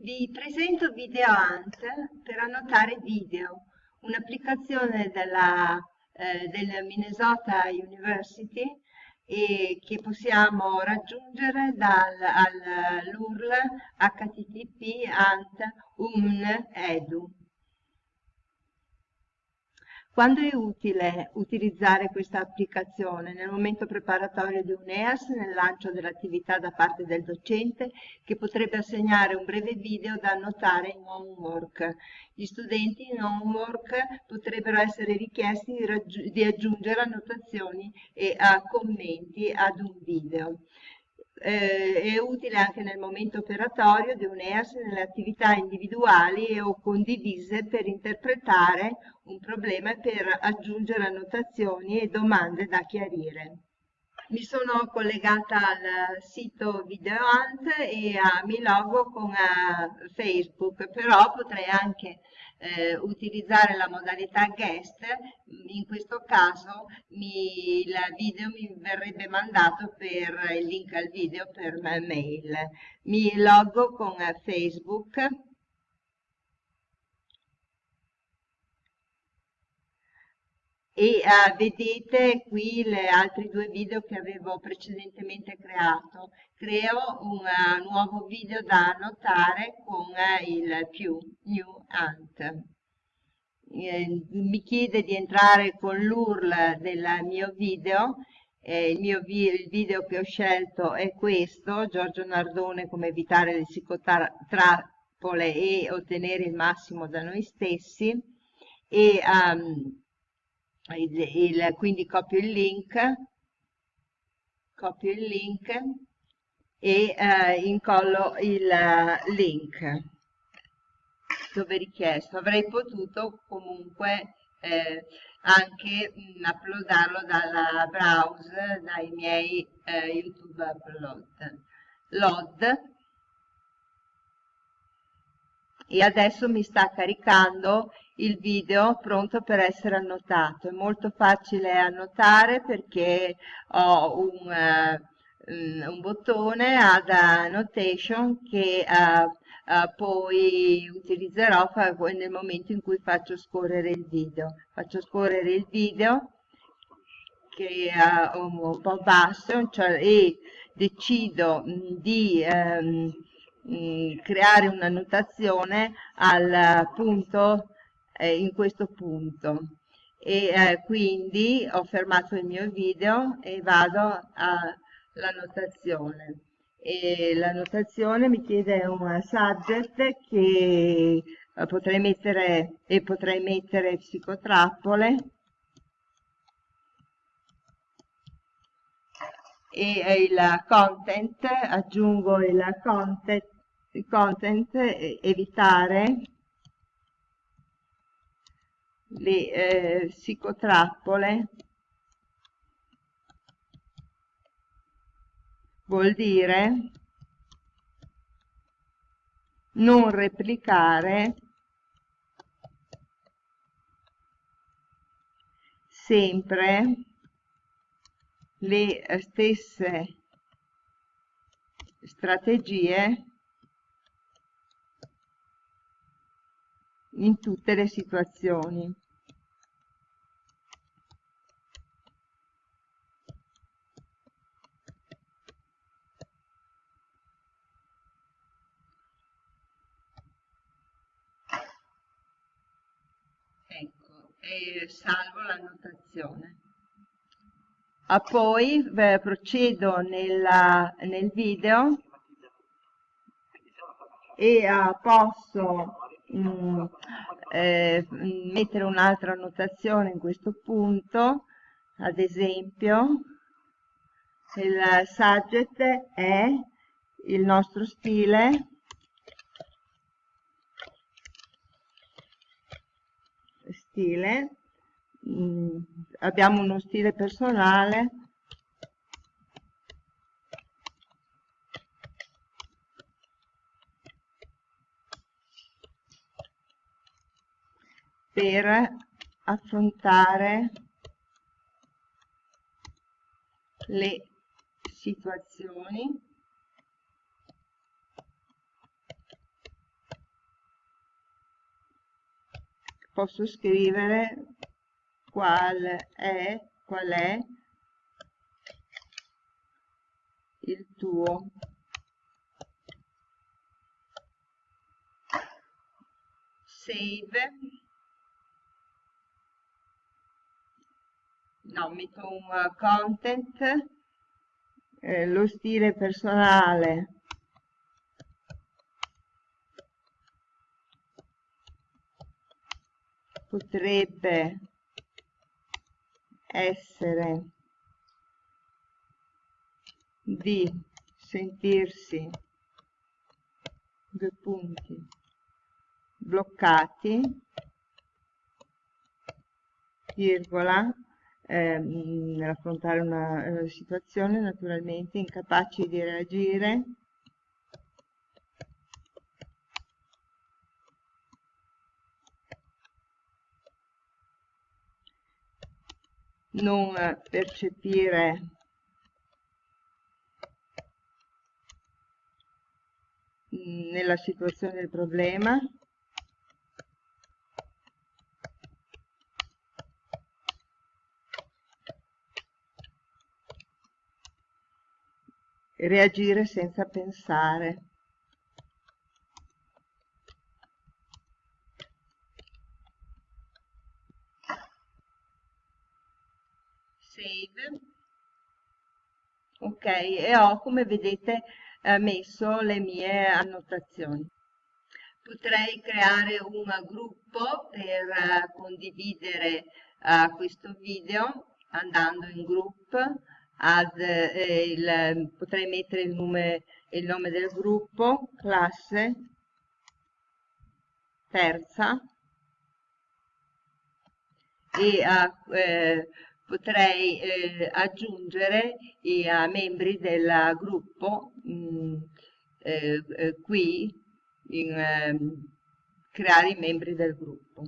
Vi presento VideoAnt per annotare video, un'applicazione della, eh, del Minnesota University e che possiamo raggiungere dall'URL http ant un edu. Quando è utile utilizzare questa applicazione? Nel momento preparatorio di un EAS, nel lancio dell'attività da parte del docente, che potrebbe assegnare un breve video da annotare in homework. Gli studenti in homework potrebbero essere richiesti di, di aggiungere annotazioni e uh, commenti ad un video eh, è utile anche nel momento operatorio di un EAS nelle attività individuali o condivise per interpretare un problema e per aggiungere annotazioni e domande da chiarire. Mi sono collegata al sito VideoAnt e uh, mi logo con uh, Facebook, però potrei anche eh, utilizzare la modalità guest, in questo caso mi, il video mi verrebbe mandato per il link al video per mail. Mi logo con Facebook e uh, vedete qui le altri due video che avevo precedentemente creato. Creo un uh, nuovo video da annotare con uh, il più new ant. Eh, mi chiede di entrare con l'URL del mio video eh, il mio vi il video che ho scelto è questo, Giorgio Nardone come evitare le psicotrappole e ottenere il massimo da noi stessi e um, il, il, quindi copio il link, copio il link e eh, incollo il uh, link dove richiesto. Avrei potuto comunque eh, anche mh, uploadarlo dalla browser, dai miei eh, YouTube upload. Load e adesso mi sta caricando il video pronto per essere annotato. È molto facile annotare perché ho un, uh, un bottone ad annotation che uh, uh, poi utilizzerò nel momento in cui faccio scorrere il video. Faccio scorrere il video che è un po' basso cioè, e decido di um, creare una notazione al punto eh, in questo punto. E eh, quindi ho fermato il mio video e vado alla notazione. E la notazione mi chiede un subject che eh, potrei mettere e potrei mettere psicotrappole. E il content aggiungo il content, il content evitare le eh, psicotrappole vuol dire non replicare sempre le stesse strategie in tutte le situazioni. Ecco, e salvo la notazione. Ah, poi beh, procedo nella, nel video e ah, posso mh, mm, eh, mettere un'altra annotazione in questo punto, ad esempio il subject è il nostro stile. Stile. Mh, mm, abbiamo uno stile personale per affrontare le situazioni posso scrivere qual è, qual è il tuo save no, metto un uh, content eh, lo stile personale. Potrebbe essere di sentirsi due punti bloccati virgola eh, nell'affrontare una eh, situazione naturalmente incapaci di reagire. Non percepire nella situazione del problema reagire senza pensare. Save. Ok e ho come vedete eh, messo le mie annotazioni. Potrei creare un gruppo per eh, condividere eh, questo video andando in group ad, eh, il, potrei mettere il nome, il nome del gruppo classe terza e eh, potrei eh, aggiungere i membri del gruppo mh, mm, eh, eh, qui in, ehm, creare i membri del gruppo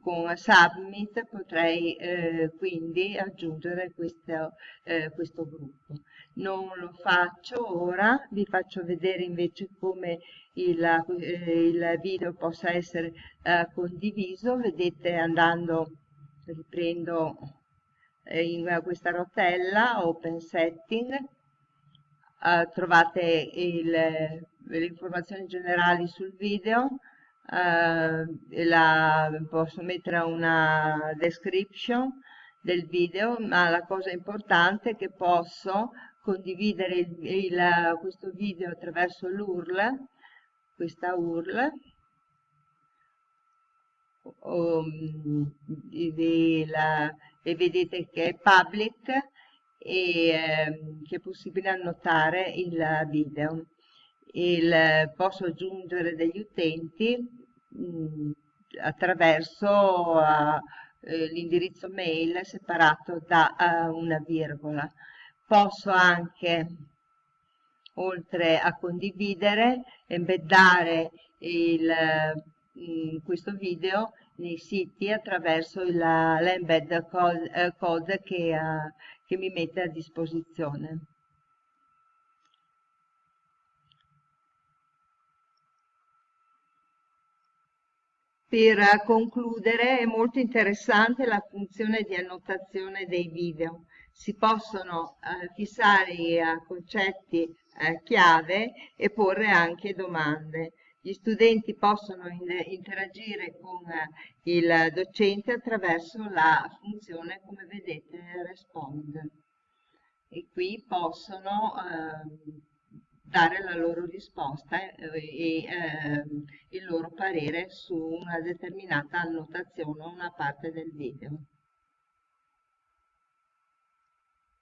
con submit potrei eh, quindi aggiungere questo, eh, questo, gruppo. Non lo faccio ora vi faccio vedere invece come il, eh, il video possa essere eh, condiviso. Vedete andando riprendo eh, in questa rotella open setting. Eh, trovate le informazioni generali sul video eh, la, posso mettere una description del video ma la cosa importante è che posso condividere il, il, questo video attraverso l'URL questa URL um, la, e vedete che è public e eh, che è possibile annotare il video. Il, posso aggiungere degli utenti mh, attraverso uh, l'indirizzo mail separato da uh, una virgola. Posso anche, oltre a condividere, embeddare il, mh, questo video nei siti attraverso l'embed code, eh, code che, uh, che mi mette a disposizione. Per concludere, è molto interessante la funzione di annotazione dei video. Si possono eh, fissare eh, concetti eh, chiave e porre anche domande. Gli studenti possono in interagire con eh, il docente attraverso la funzione, come vedete, respond. E qui possono ehm, dare la loro risposta e eh, il loro parere su una determinata annotazione o una parte del video.